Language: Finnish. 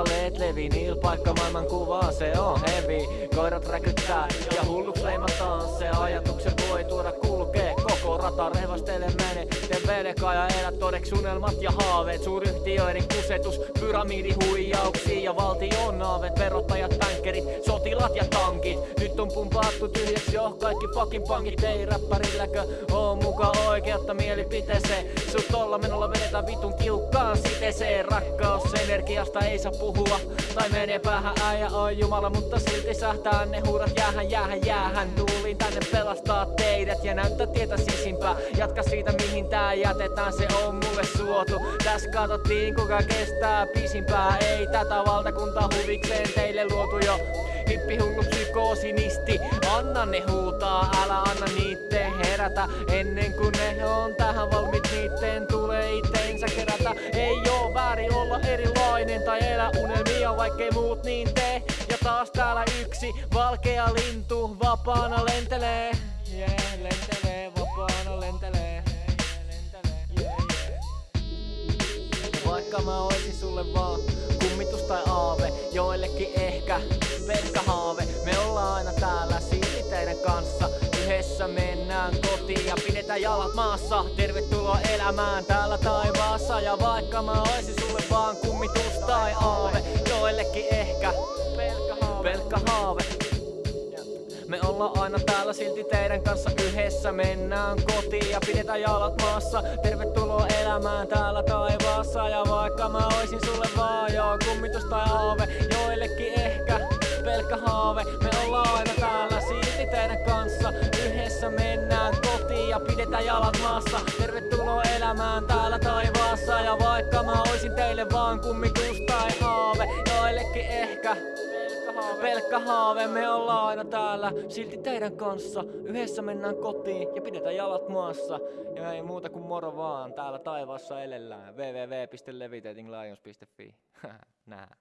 Taipaleet levi, niil paikka maailman kuvaa, se on hevi Koirat räkyttää ja hulluks leimataan, se ajatuksen voi tuoda kulkee. Koko rata rehvastele mene, te velkaa ja elä todeksi unelmat ja haaveet? Suuryhtiöiden kusetus, pyramidihuijauksia ja valtion naavet. Verottajat, tänkerit, sotilat ja tankit on pumpattu tyhjäksi jo kaikki fucking pankit Ei räppärilläkö oo muka oikeutta mielipiteeseen. Sut tolla menolla vedetään vitun tiukkaan siteseen Rakkaus energiasta ei saa puhua. Tai menee päähän äijä on jumala Mutta silti sähtää ne huurat jäähän jäähän jäähän. Tuulin tänne pelastaa teidät ja näyttää tietä sisimpää. Jatka siitä mihin tää jätetään se on mulle suotu. Täs katsottiin kuka kestää pisimpää. Ei tätä valtakunta huvikseen teille luotu jo. Hippihullu psykoosinisti Anna ne huutaa, älä anna niitten herätä. Ennen kuin ne on tähän valmiit niitten tulee itteensä kerätä. Ei oo väärin olla erilainen tai elä unelmia vaikkei muut niin tee. Ja taas täällä yksi valkea lintu vapaana lentelee. Yeah, lentelee, vapaana lentelee. Vaikka mä oisin sulle vaan kummitus tai aave Joillekin ehkä mennään kotiin ja pidetään jalat maassa. Tervetuloa elämään täällä taivaassa. Ja vaikka mä oisin sulle vaan kummitus tai aave Joillekin ehkä pelkkä haave, pelkkä haave. Me ollaan aina täällä silti teidän kanssa yhdessä. Mennään kotiin ja pidetään jalat maassa. Tervetuloa elämään täällä taivaassa. Ja vaikka mä oisin sulle vaan joo kummitus tai haave Joillekin ehkä pelkkä haave. Me ja pidetään jalat maassa Tervetuloa elämään täällä taivaassa Ja vaikka mä oisin teille vaan kummitus tai haave Joillekin ehkä Pelkkä haave, me ollaan aina täällä silti teidän kanssa. Yhdessä mennään kotiin ja pidetään jalat maassa. Ja ei muuta kuin moro vaan, täällä taivaassa elellään. www.levitatinglions.fi Nää.